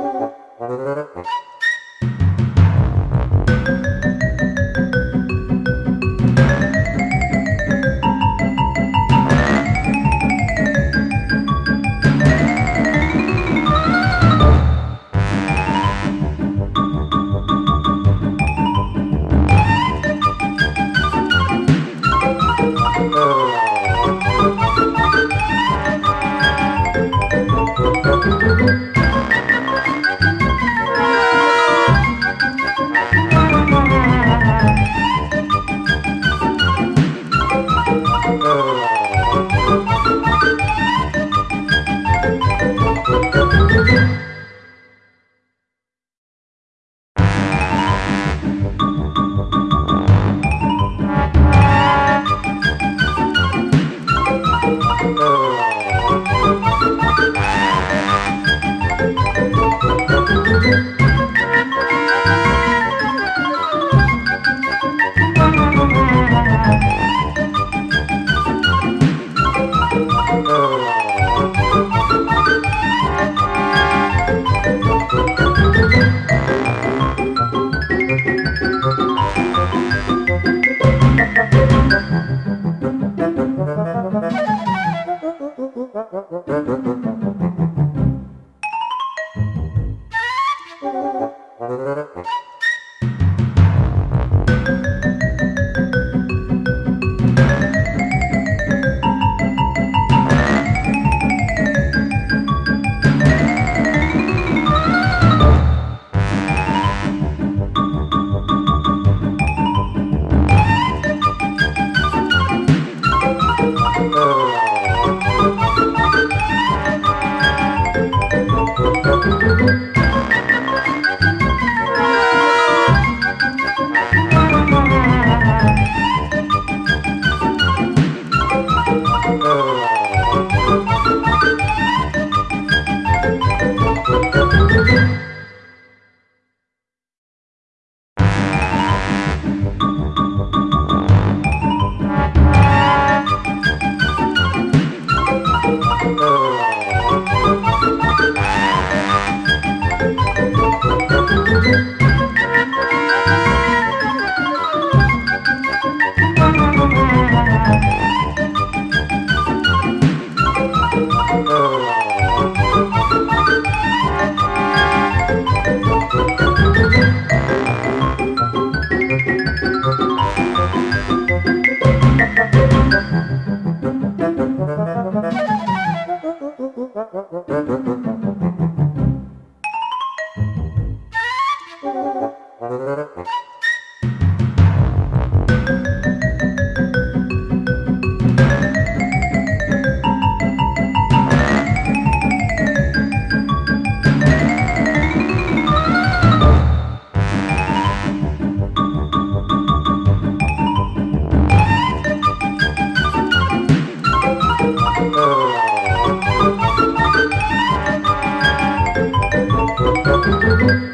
Thank you. No, no, Thank you.